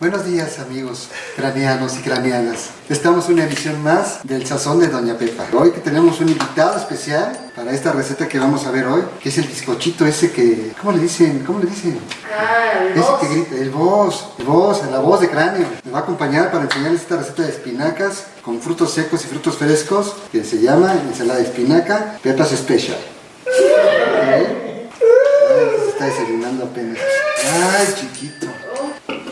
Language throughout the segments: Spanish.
Buenos días amigos craneanos y craneanas. Estamos en una edición más del Sazón de Doña Pepa. Hoy que tenemos un invitado especial para esta receta que vamos a ver hoy, que es el bizcochito ese que... ¿Cómo le dicen? ¿Cómo le dicen? Ah, el Ese voz. que grita, el voz, el voz, la voz de cráneo. Me va a acompañar para enseñarles esta receta de espinacas con frutos secos y frutos frescos que se llama ensalada de espinaca Pepas Special. ¿Ok? Ay, se está desayunando apenas. Ay, chiquito.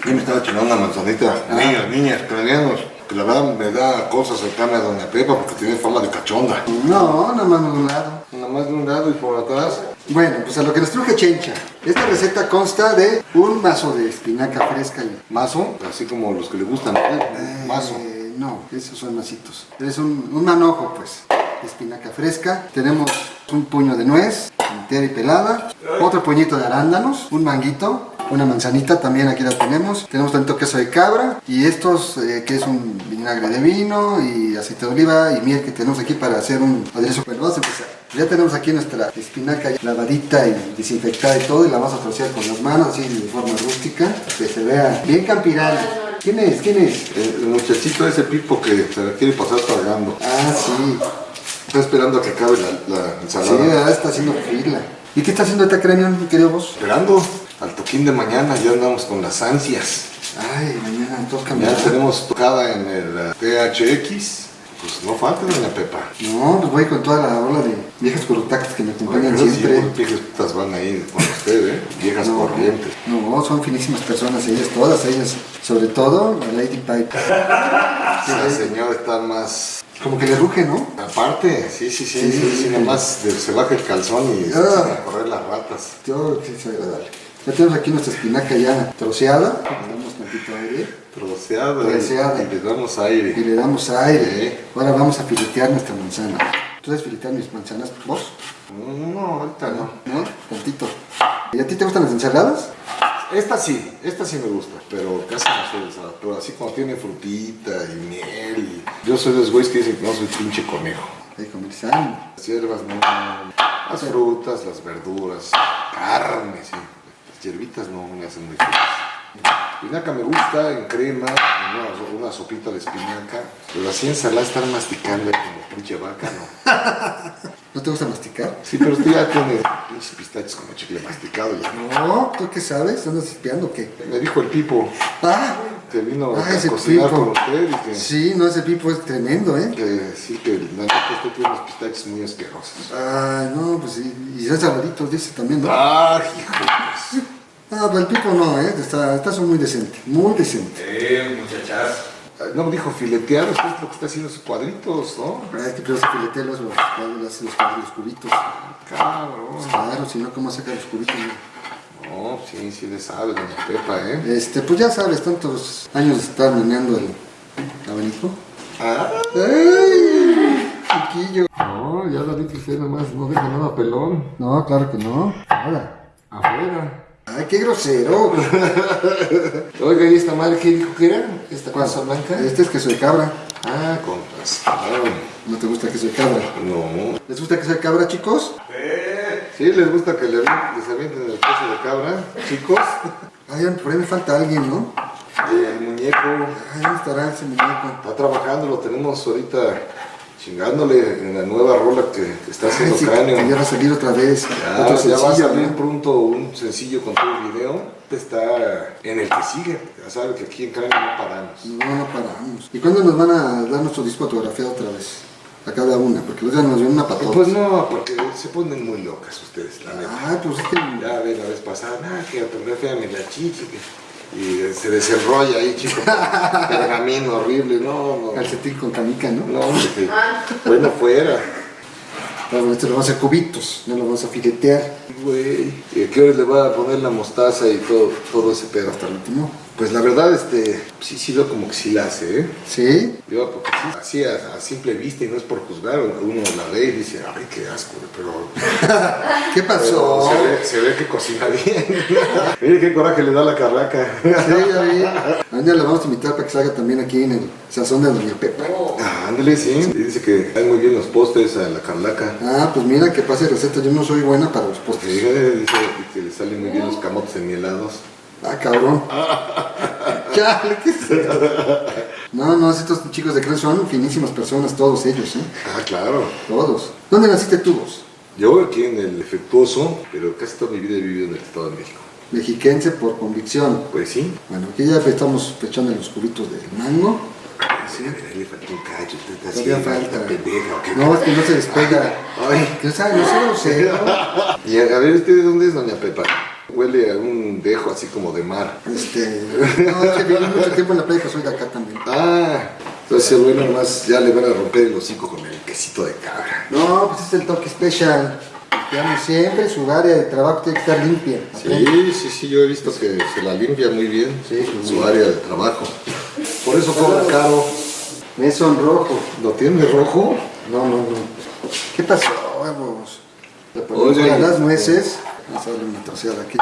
Yo me estaba chingando una manzanita. Niños, niñas, craneanos. Que la verdad me da cosas acercarme a Doña Pepa porque tiene forma de cachonda. No, nada más de un lado. Nada más de un lado y por atrás. Bueno, pues a lo que nos truje Chencha. Esta receta consta de un mazo de espinaca fresca y Mazo, así como los que le gustan. ¿eh? Mazo. Eh, no, esos son masitos. Es un, un manojo, pues, espinaca fresca. Tenemos un puño de nuez, entera y pelada. Otro puñito de arándanos, un manguito, una manzanita, también aquí la tenemos. Tenemos tanto queso de cabra y estos, eh, que es un vinagre de vino y aceite de oliva y miel que tenemos aquí para hacer un aderezo. Bueno, vamos a empezar. Ya tenemos aquí nuestra espinaca lavadita y desinfectada y todo y la vamos a trocear con las manos así de forma rústica, que se vea bien campirana. ¿Quién es? ¿Quién es? El, el muchachito ese pipo que se la quiere pasar tragando. Ah, sí. Está esperando a que acabe la, la Sí, ensalada. ¿verdad? está haciendo fila. ¿Y qué está haciendo esta cráneo, mi querido vos? Esperando al toquín de mañana, ya andamos con las ansias. Ay, mañana todos Ya tenemos tocada en el eh, THX. Pues no falta Doña Pepa. No, pues voy con toda la ola de viejas corruptactas que me acompañan sí, siempre. unas viejas putas van ahí con usted, ¿eh? Viejas No, corrientes. no, son finísimas personas, ellas todas, ellas, sobre todo la Lady Pipe. La señora está más Como que le ruge, ¿no? Aparte, sí, sí, sí, sí, Sí. sí, nada más se baja el calzón y se Ah. echan a correr las ratas. Yo que es agradable. Ya tenemos aquí nuestra espinaca ya troceada. Le damos tantito aire Troceada, Troceada. y le damos aire. y le damos aire. Ahora vamos a filetear nuestra manzana. ¿Tú sabes filetear mis manzanas, vos? No, ahorita no. ¿No? Tantito. ¿Y a ti te gustan las ensaladas? Esta sí, esta sí me gusta, pero casi no soy de esa. Pero así como tiene frutita y miel. y- Yo soy de los güeyes que dicen que no soy pinche conejo. Hay que comercial. Las hierbas no, las frutas, las verduras, carne, sí. Hierbitas no me hacen muy feliz. Espinaca me gusta en crema, en una, una sopita de espinaca, pero así ensalada estar masticando como pinche vaca, no. ¿No te gusta masticar? Sí, pero usted ya tiene pinches pistaches como chicle masticado ya. No, ¿tú qué sabes? ¿Andas espiando o qué? Me dijo el Pipo Ah, que vino Ah, a cocinar Pipo. con usted y que, sí, no, ese pipo es tremendo, ¿eh? que sí, que la neta usted tiene unos pistaches muy asquerosos. Ah, no, pues sí. Y son sabraditos, dice también, ¿no? Ah, hijo pues. Ah, pero el pipo no, ¿eh? Está, está son muy decente, muy decente. Eh, muchachas. No, dijo filetear, usted es lo que está haciendo sus cuadritos, ¿no? Hay que primero se filetea los, los, cuadros, los, los, los cubitos. Cabrón. Claro, si no, ¿cómo sacar los cubitos? no? No, sí, sí le sabe, doña Pepa, ¿eh? Este, pues ya sabes, tantos años de estar meneando el abanico. Ah, ¡Ay! Chiquillo. no, ya la vi que usted nomás no deja nada pelón. No, claro que no. Ahora. Afuera. Ay, qué grosero. Oiga, ¿y esta madre qué dijo que era? ¿Esta ¿Cuál? cosa blanca? Este es queso de cabra. Ah, con razón. ¿No te gusta queso de cabra? No. ¿Les gusta queso de cabra, chicos? ¿Sí les gusta que le, les avienten el queso de cabra, chicos? Ay, por ahí me falta alguien, ¿no? El muñeco Ay, ¿dónde estará ese muñeco? está trabajando, lo tenemos ahorita chingándole en la nueva rola que, que está haciendo sí, cráneo. que ya va a salir otra vez. Ya, Otro ya va a salir ¿no? pronto un sencillo con todo el video. Está en el que sigue. Ya sabe que aquí en Cráneo no paramos. No, no paramos. ¿Y cuándo nos van a dar nuestro disco autografiado otra vez? A cada una, porque los nos ven una patota. Pues no, porque se ponen muy locas ustedes, la neta. Ay, pues es que... Ya ve la vez pasada, nada, que autografíame la chichi. que- Y se desenrolla ahí, chico. Pergamino horrible, no, no. Calcetín con canica, ¿no? No, hombre, que bueno fuera. Bueno, este lo vamos a hacer cubitos, no lo vamos a filetear Güey. ¿Y a qué hora le va a poner la mostaza y todo, todo ese pedo? hasta el último. Pues la verdad, este, sí, sí veo como que sí la hace, ¿eh? ¿Sí? Yo, porque sí, así a, a simple vista y no es por juzgar, uno la ve y dice, ay, qué asco, pero, ¿Qué pero pasó? se, ve, se ve que cocina bien. Mire qué coraje le da la carraca. Sí, ya vi. Mañana le vamos a invitar para que salga también aquí en el sazón de Doña Pepa. Ah, ándale, sí. Dice que hay muy bien los postres a la carlaca. Ah, pues mira que pase receta, yo no soy buena para los postres. dice, dice que le salen muy bien los camotes enmielados. Ah, cabrón. Chale, ¿qué es esto? No, no, estos chicos de Cruz son finísimas personas, todos ellos, ¿eh? Ah, claro. Todos. ¿Dónde naciste tú vos? Yo aquí en el Efectuoso, pero casi toda mi vida he vivido en el Estado de México. Mexiquense por convicción. Pues sí. Bueno, aquí ya estamos echando los cubitos de mango. Sí, a ver, le falta un cacho, usted está Todavía así, falta. pendeja, ¿o qué? No, es que no se despega. Ay. ¿Qué sabe? No sé, no sé. Y a, a ver, ¿usted de dónde es, doña Pepa? Huele a un dejo así como de mar. Este, no, es que viví mucho tiempo en la playa, que soy de acá también. Ah, entonces el bueno nomás ya le van a romper el hocico con el quesito de cabra. No, pues es el toque especial. Digamos, siempre su área de trabajo tiene que estar limpia. Sí, sí, sí, yo he visto que se la limpia muy bien Sí, su área de trabajo. Por eso cobra caro. Me sonrojo. ¿Lo tiene rojo? No, no, no. ¿Qué pasó, huevos? Le las nueces. A darle una troceada aquí.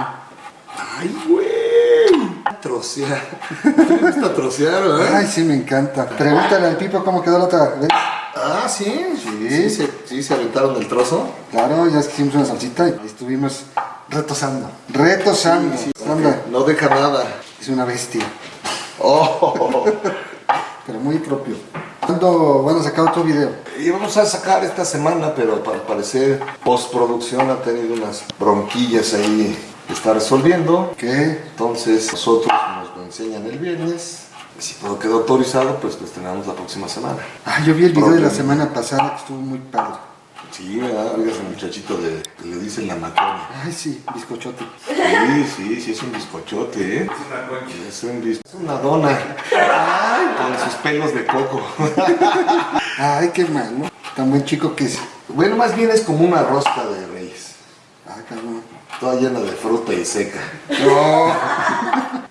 ¡Ay, güey! Trocear. ¿Te gusta trocear, verdad? Ay, sí, me encanta. Pregúntale al Pipo cómo quedó la otra vez. Ah, ¿sí? Sí. ¿Sí se, sí se aventaron el trozo? Claro, ya es que hicimos una salsita y estuvimos retosando. Retosando. Anda, No deja nada. es una bestia, Oh. pero muy propio. ¿Cuándo van a sacar otro video? Y vamos a sacar esta semana, pero para parecer postproducción ha tenido unas bronquillas ahí que está resolviendo. ¿Qué? Entonces nosotros nos lo enseñan el viernes. Y si todo quedó autorizado, pues lo estrenamos la próxima semana. Ah, yo vi el video de la semana pasada que estuvo muy padre. Sí, ¿verdad? Oiga, ese muchachito de, que le dicen la macona. Ay, sí, bizcochote. Sí, sí, sí, es un bizcochote, ¿eh? Es un bis- Es una dona. Ay, con sus pelos de coco. Ay, qué mal, ¿no? Tan buen chico que es. Bueno, más bien es como una rosca de reyes. Ah, cabrón. Toda llena de fruta y seca. No.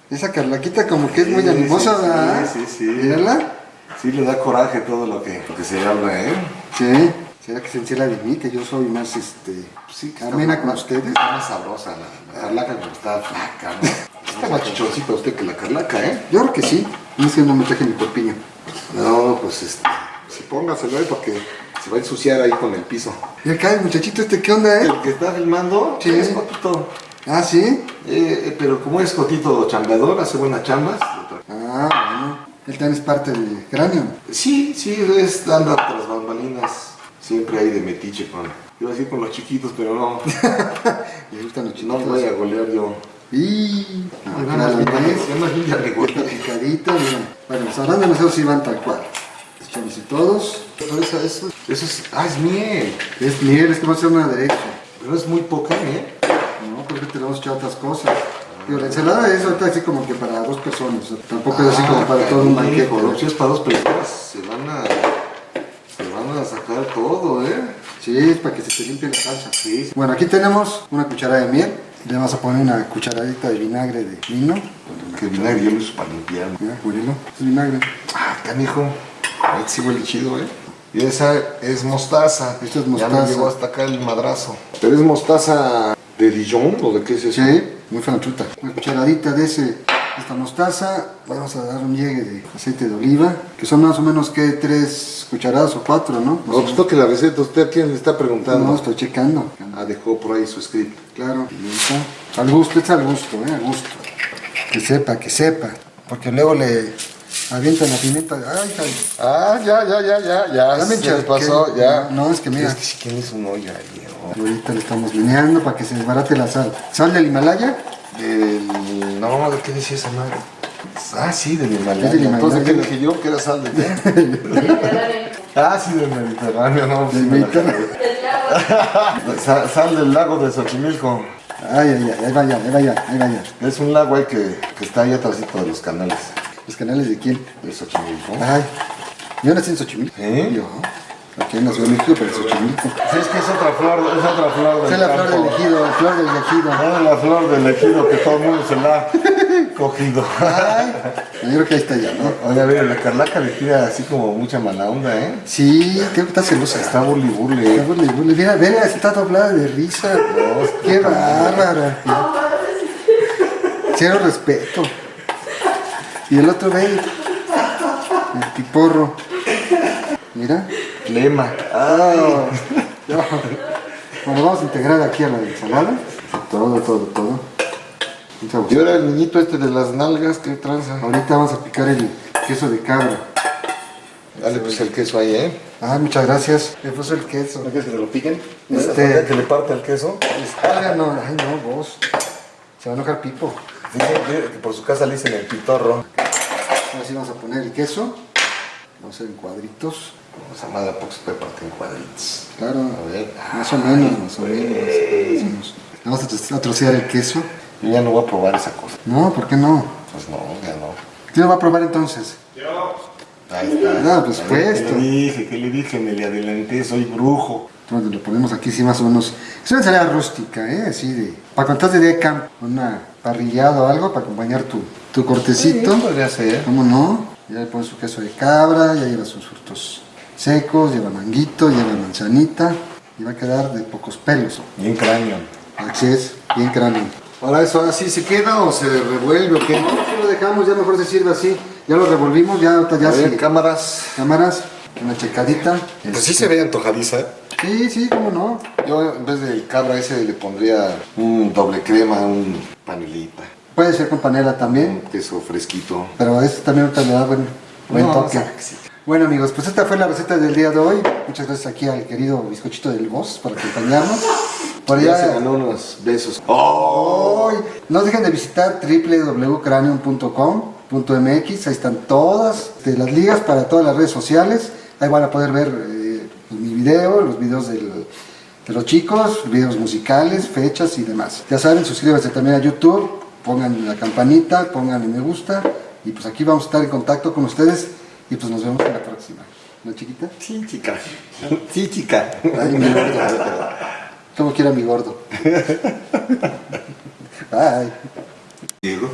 Esa carlaquita como que es muy animosa, sí, ¿verdad? sí, sí, sí. Mírala. Sí, le da coraje todo lo que, lo que se habla, ¿eh? Sí. ¿Será que se encierra de mí? Que yo soy más, este... Sí, que amena con ustedes. Está más sabrosa la, la carlaca como está flaca, ¿no? Está más chichoncita usted que la carlaca, ¿eh? Yo creo que sí. No es que no me traje mi corpiño. No, pues este. Sí, póngaselo ahí porque se va a ensuciar ahí con el piso. Y acá el muchachito este, ¿qué onda, eh? El que está filmando Sí. es Cotito. Ah, ¿sí? Eh, eh, pero como es Cotito chambeador, hace buenas chambas. Ah, bueno. Él también es parte del cráneo. Sí, sí, es anda tras bambalinas. Siempre hay de metiche con. Iba a decir con los chiquitos, pero no. Le gustan los No chiquitos. voy a golear yo. Y... Ah, ¿ves? ganas, ya picadita, mira. Bueno, los arándanos esos sí van tal cual. Echamos y todos. Pero eso, eso, eso es. Ah, es miel. Es miel, es que va a ser una derecha. Pero es muy poca miel. No, porque te le vamos a echar otras cosas. Digo, la ensalada es ahorita así como que para dos personas. o sea, tampoco es así como para todo un banquete. ¿no? Si es para dos personas, se van a. Sacar todo, ¿eh? Sí, es para que se te limpie la salsa. Sí, sí. Bueno, aquí tenemos una cucharada de miel. Le vamos a poner una cucharadita de vinagre de vino. Que vinagre yo lo uso para limpiar. Mira. Es vinagre. Ah, canijo. Ah, sí huele chido, ¿eh? Y esa es mostaza. Esto es Ya mostaza. me llegó hasta acá el madrazo. ¿Pero es mostaza de Dijon o de qué es eso? Sí, muy franchuta. Una cucharadita de ese, esta mostaza. Vamos a dar un llegue de aceite de oliva. Que son más o menos que tres cucharadas o cuatro, ¿no? No, pues toque la receta. ¿Usted a quién le está preguntando? No, estoy checando. Ah, dejó por ahí su script. Claro, pimienta. Al gusto, es al gusto, ¿eh? Al gusto. Que sepa, que sepa. Porque luego le avientan la pimienta. Ay, ay. Ah, ya, ya, ya, ya, ya. Ya me se pasó, ya. No, es que mira. Es que si tienes un olla ahí. Ahorita le estamos meneando para que se desbarate la sal. ¿Sal del Himalaya? Del... No, ¿de qué decía esa madre? Ah, sí, del Himalaya. Himalaya. Entonces, ¿qué dije yo? Que era sal de qué? ah, sí, del Mediterráneo, no. Del Mediterráneo. Sa- Sal del lago de Xochimilco. Ay, ay, ay, ahí vaya, ahí vaya, ahí vaya. Es un lago ahí que, que está ahí atrásito de los canales ¿Los canales de quién? de Xochimilco. Ay, yo nací en Xochimilco. ¿Eh? Yo, aquí en la Ciudad de México, pero Xochimilco. Sí, es que es otra flor, es otra flor del es la flor del ejido, la flor del ejido. No es la flor del ejido que todo el mundo se la ha cogido. Ay, yo creo que ahí está ya, ¿no? Oiga, mira, la Carlaca le tira así como mucha mala onda, ¿eh? Sí, creo que está celosa. Está burli burli. Está burle, burle. Mira, mira, está doblada de risa. Qué bárbara. Cero respeto. Y el otro ve, el piporro. Mira. Lema. Ah. Bueno, vamos a integrar aquí a la ensalada. Todo, todo, todo. Y ahora el niñito este de las nalgas, ¿qué tranza? ahorita vamos a picar el queso de cabra. Dale pues el queso ahí, ¿eh? Ah, muchas gracias. Me puso el queso. quieres que te lo piquen? Este- que le parte el queso? Ah, no, ay, no, vos. Se va a enojar Pipo. Que por su casa le dicen el pitorro. Ahora sí vamos a poner el queso. Vamos a hacer en cuadritos. Esa madre poco se puede partir en cuadritos. Claro, A ver. más o menos, más o menos. más o menos. Vamos a tro- a trocear el queso. Yo ya no voy a probar esa cosa. No, ¿por qué no? Pues no, ya no. ¿Quién lo va a probar entonces? Ahí está. No, pues puesto. ¿Qué le dije? ¿Qué le dije? Me le adelanté, soy brujo. Entonces lo ponemos aquí, sí, más o menos. Es una ensalada rústica, ¿eh? Así de. Para cuando estás de día de campo, una parrillada o algo para acompañar tu, tu cortecito. Sí, podría ser. ¿Cómo no? Ya le pones su queso de cabra, ya lleva sus frutos secos, lleva manguito, lleva manzanita. Y va a quedar de pocos pelos. Bien cráneo. Así es, bien cráneo. Ahora eso así se queda o se revuelve o qué? No, si lo dejamos, ya mejor se sirve así. Ya lo revolvimos, ya ya A ver, cámaras. Cámaras, una checadita. Pues sí se ve antojadiza. ¿eh? Sí, sí, cómo no. Yo en vez del cabra ese le pondría un doble crema, un panelita, Puede ser con panela también. un queso fresquito. Pero eso también ahorita le da buen, buen No, toque. sí. Bueno amigos, pues esta fue la receta del día de hoy. Muchas gracias aquí al querido bizcochito del boss por acompañarnos. Por Ya se allá, ganó unos besos. ¡Oh! no dejen de visitar www.cranium.com.mx. Ahí están todas este, las ligas para todas las redes sociales. Ahí van a poder ver eh, mi video, los videos del- de los chicos, videos musicales, fechas y demás. Ya saben, suscríbanse también a YouTube, pongan la campanita, pongan me gusta. Y pues aquí vamos a estar en contacto con ustedes. Y pues nos vemos en la próxima. ¿No, chiquita? Sí, chica. Sí, chica. Ay, mi gordo. ¿Cómo quiera mi gordo? Bye. Diego.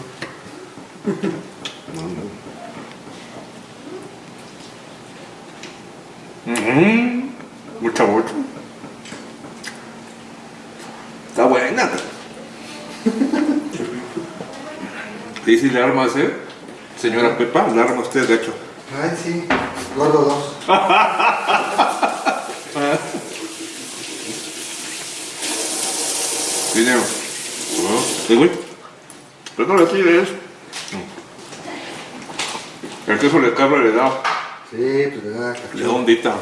Mucha mucho. Está buena. Sí, sí, le arma ¿eh? Señora Pepa, le arma usted, de hecho. Ay, sí. Gordo dos. Dinero. ¿Sí, güey? Pero no le tires. El queso le cabra le da, Sí, pues le da le da ondita.